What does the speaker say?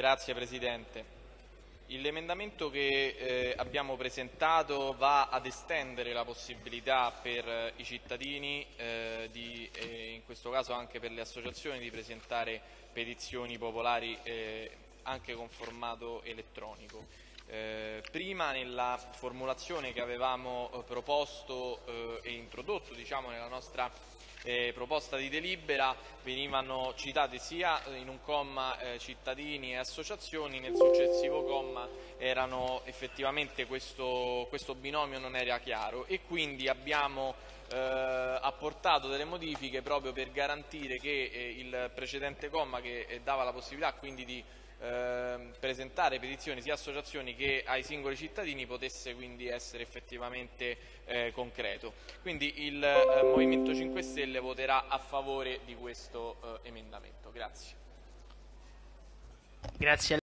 Grazie Presidente. L'emendamento che eh, abbiamo presentato va ad estendere la possibilità per eh, i cittadini, eh, di, e in questo caso anche per le associazioni, di presentare petizioni popolari eh, anche con formato elettronico. Eh, prima nella formulazione che avevamo eh, proposto e introdotto diciamo, nella nostra eh, proposta di delibera venivano citate sia in un comma eh, cittadini e associazioni, nel successivo comma erano effettivamente questo, questo binomio non era chiaro e quindi abbiamo apportato delle modifiche proprio per garantire che eh, il precedente comma che eh, dava la possibilità quindi di Ehm, presentare petizioni sia associazioni che ai singoli cittadini potesse quindi essere effettivamente eh, concreto. Quindi il eh, Movimento 5 Stelle voterà a favore di questo eh, emendamento. Grazie. Grazie